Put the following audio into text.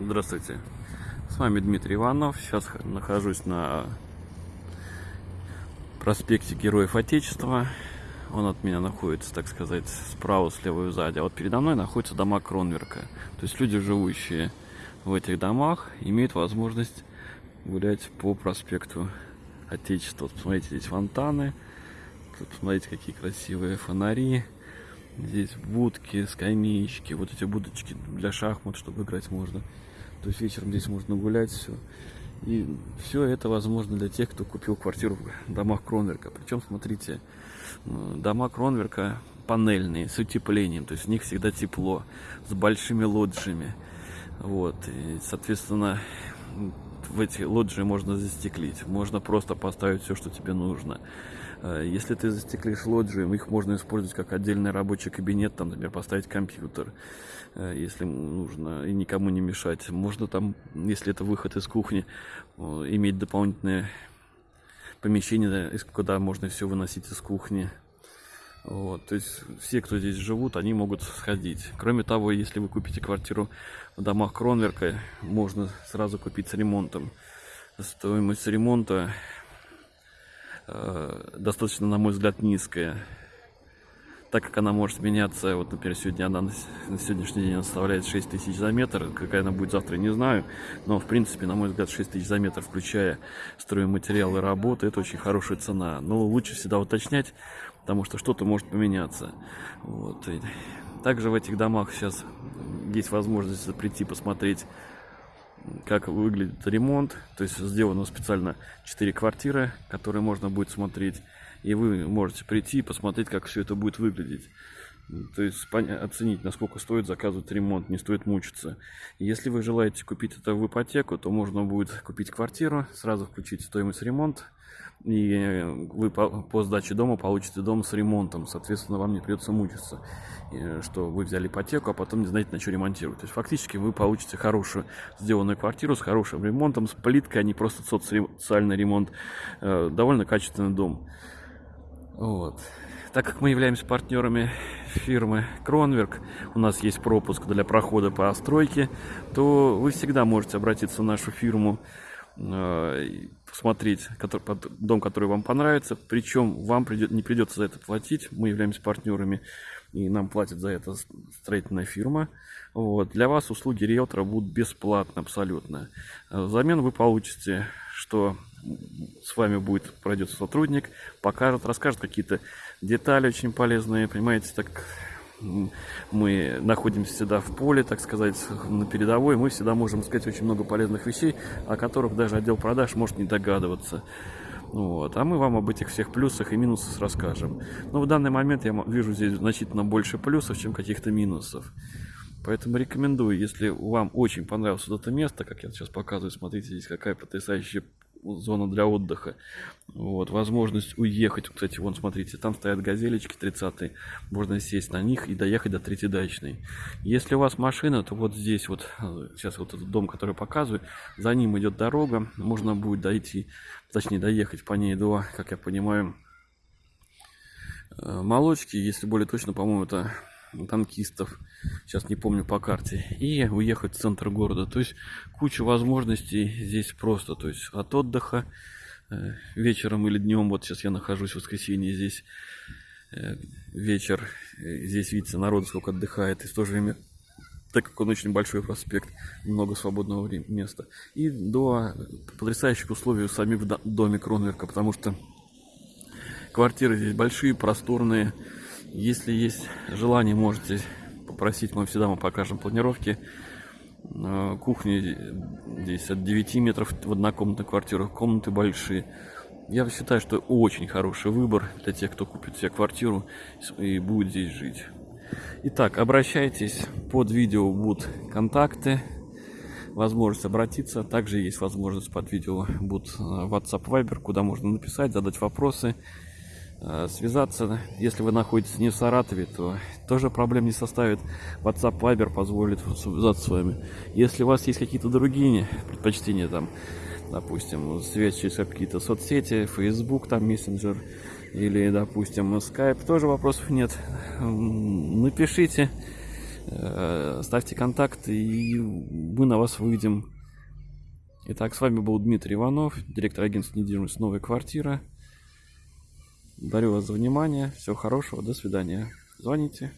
Здравствуйте, с вами Дмитрий Иванов. Сейчас нахожусь на проспекте Героев Отечества. Он от меня находится, так сказать, справа, слева и сзади. А вот передо мной находятся дома Кронверка. То есть люди, живущие в этих домах, имеют возможность гулять по проспекту Отечества. Вот посмотрите, здесь фонтаны. Тут посмотрите, какие красивые фонари. Здесь будки, скамеечки, вот эти будочки для шахмат, чтобы играть можно. То есть вечером здесь можно гулять, все. И все это возможно для тех, кто купил квартиру в домах Кронверка. Причем, смотрите, дома Кронверка панельные, с утеплением, то есть в них всегда тепло, с большими лоджиями. Вот, и, соответственно, в эти лоджии можно застеклить, можно просто поставить все, что тебе нужно. Э, если ты застеклишь лоджию, их можно использовать как отдельный рабочий кабинет, там, например, поставить компьютер, э, если нужно, и никому не мешать. Можно там, если это выход из кухни, иметь дополнительное помещение, куда можно все выносить из кухни. Вот, то есть все, кто здесь живут, они могут сходить. Кроме того, если вы купите квартиру в домах Кронверка, можно сразу купить с ремонтом. Стоимость ремонта достаточно, на мой взгляд, низкая. Так как она может меняться, вот, например, сегодня она на, на сегодняшний день составляет 6 тысяч за метр, какая она будет завтра, не знаю, но, в принципе, на мой взгляд, 6 тысяч за метр, включая стройматериалы работы, это очень хорошая цена. Но лучше всегда уточнять, потому что что-то может поменяться. Вот. И также в этих домах сейчас есть возможность прийти посмотреть как выглядит ремонт. То есть сделано специально 4 квартиры, которые можно будет смотреть. И вы можете прийти и посмотреть, как все это будет выглядеть. То есть оценить, насколько стоит заказывать ремонт, не стоит мучиться. Если вы желаете купить это в ипотеку, то можно будет купить квартиру, сразу включить стоимость ремонта, и вы по, по сдаче дома получите дом с ремонтом. Соответственно, вам не придется мучиться, что вы взяли ипотеку, а потом не знаете, на что ремонтировать. То есть, фактически, вы получите хорошую сделанную квартиру с хорошим ремонтом, с плиткой, а не просто социальный ремонт. Э, довольно качественный дом. Вот. Так как мы являемся партнерами фирмы Кронверк, у нас есть пропуск для прохода по стройке, то вы всегда можете обратиться в нашу фирму, э, посмотреть дом, который вам понравится. Причем вам не придется за это платить. Мы являемся партнерами, и нам платит за это строительная фирма. Вот. Для вас услуги риэлтора будут бесплатно абсолютно. Э, взамен вы получите, что с вами будет пройдет сотрудник, покажет, расскажет какие-то детали очень полезные, понимаете, так мы находимся всегда в поле, так сказать, на передовой, мы всегда можем сказать очень много полезных вещей, о которых даже отдел продаж может не догадываться. Вот. А мы вам об этих всех плюсах и минусах расскажем. Но в данный момент я вижу здесь значительно больше плюсов, чем каких-то минусов. Поэтому рекомендую, если вам очень понравилось вот это место, как я сейчас показываю, смотрите, здесь какая потрясающая зона для отдыха. Вот, возможность уехать. Кстати, вон, смотрите, там стоят газелечки 30 Можно сесть на них и доехать до третьей дачной. Если у вас машина, то вот здесь вот, сейчас вот этот дом, который показываю, за ним идет дорога. Можно будет дойти, точнее, доехать по ней до, как я понимаю, э, молочки. Если более точно, по-моему, это танкистов, сейчас не помню по карте, и уехать в центр города. То есть куча возможностей здесь просто, то есть от отдыха э, вечером или днем, вот сейчас я нахожусь в воскресенье здесь, э, вечер, здесь видите, народ сколько отдыхает, и в то же время так как он очень большой проспект, много свободного места. И до потрясающих условий у самих в доме Кронверка, потому что квартиры здесь большие, просторные, если есть желание, можете попросить, мы всегда мы покажем планировки. Э, кухни здесь от 9 метров в однокомнатной квартирах, комнаты большие. Я считаю, что очень хороший выбор для тех, кто купит себе квартиру и будет здесь жить. Итак, обращайтесь, под видео будут контакты, возможность обратиться. Также есть возможность под видео будут э, WhatsApp Viber, куда можно написать, задать вопросы. Э, связаться. Если вы находитесь не в Саратове, то тоже проблем не составит. WhatsApp Viber позволит связаться с вами. Если у вас есть какие-то другие предпочтения, там, допустим, связь через какие-то соцсети, Facebook, там, мессенджер, или, допустим, Skype, тоже вопросов нет. Напишите, Э, ставьте контакты, и мы на вас выйдем. Итак, с вами был Дмитрий Иванов, директор агентства недвижимости «Новая квартира». Благодарю вас за внимание. Всего хорошего. До свидания. Звоните.